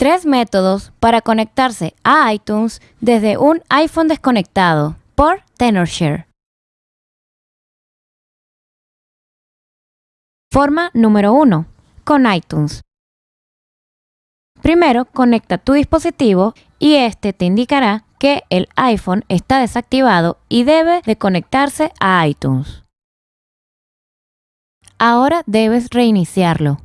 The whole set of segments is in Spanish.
Tres métodos para conectarse a iTunes desde un iPhone desconectado por TenorShare. Forma número 1. Con iTunes. Primero, conecta tu dispositivo y este te indicará que el iPhone está desactivado y debe de conectarse a iTunes. Ahora debes reiniciarlo.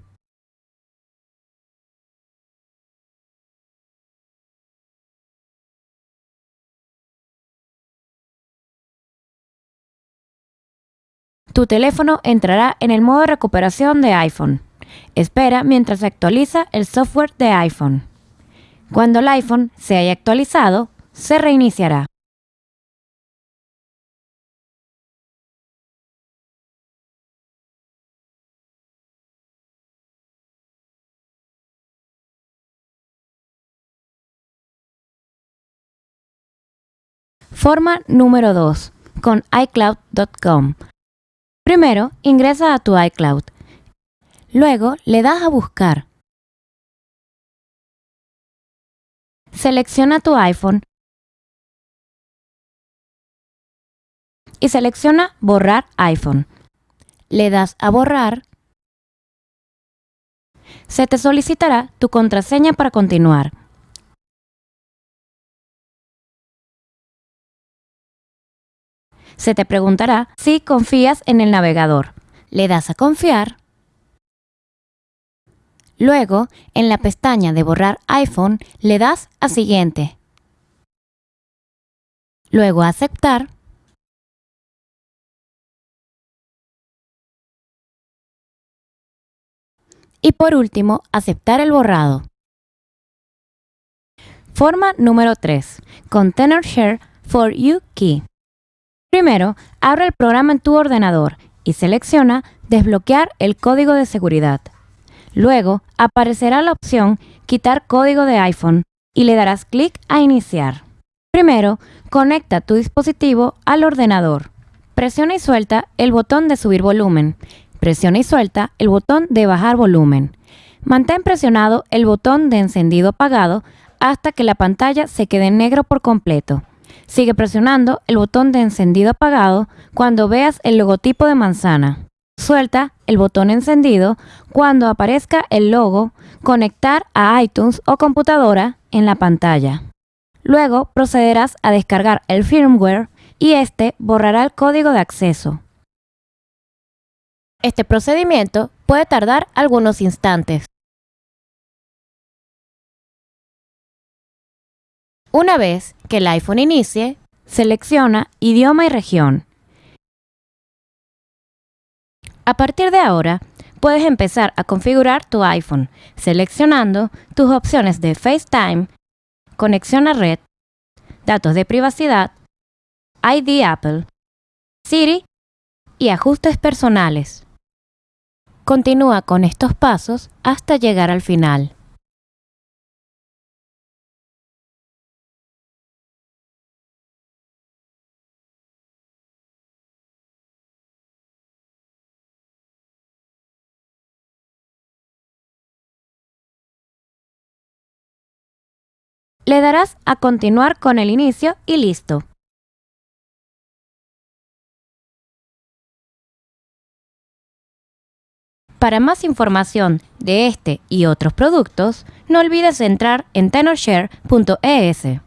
Tu teléfono entrará en el modo de recuperación de iPhone. Espera mientras se actualiza el software de iPhone. Cuando el iPhone se haya actualizado, se reiniciará. Forma número 2. Con iCloud.com. Primero, ingresa a tu iCloud. Luego, le das a buscar. Selecciona tu iPhone y selecciona Borrar iPhone. Le das a Borrar. Se te solicitará tu contraseña para continuar. Se te preguntará si confías en el navegador. Le das a confiar. Luego, en la pestaña de borrar iPhone, le das a siguiente. Luego aceptar. Y por último, aceptar el borrado. Forma número 3. Container Share for You Key. Primero, abre el programa en tu ordenador y selecciona Desbloquear el código de seguridad. Luego, aparecerá la opción Quitar código de iPhone y le darás clic a Iniciar. Primero, conecta tu dispositivo al ordenador. Presiona y suelta el botón de subir volumen. Presiona y suelta el botón de bajar volumen. Mantén presionado el botón de encendido apagado hasta que la pantalla se quede en negro por completo. Sigue presionando el botón de encendido apagado cuando veas el logotipo de manzana. Suelta el botón encendido cuando aparezca el logo Conectar a iTunes o computadora en la pantalla. Luego procederás a descargar el firmware y este borrará el código de acceso. Este procedimiento puede tardar algunos instantes. Una vez que el iPhone inicie, selecciona Idioma y región. A partir de ahora, puedes empezar a configurar tu iPhone seleccionando tus opciones de FaceTime, conexión a red, datos de privacidad, ID Apple, Siri y ajustes personales. Continúa con estos pasos hasta llegar al final. Le darás a continuar con el inicio y listo. Para más información de este y otros productos, no olvides entrar en tenorshare.es.